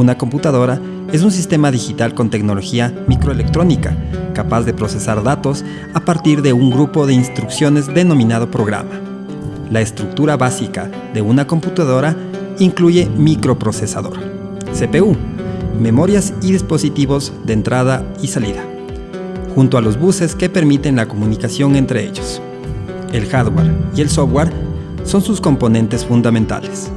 Una computadora es un sistema digital con tecnología microelectrónica, capaz de procesar datos a partir de un grupo de instrucciones denominado programa. La estructura básica de una computadora incluye microprocesador, CPU, memorias y dispositivos de entrada y salida, junto a los buses que permiten la comunicación entre ellos. El hardware y el software son sus componentes fundamentales.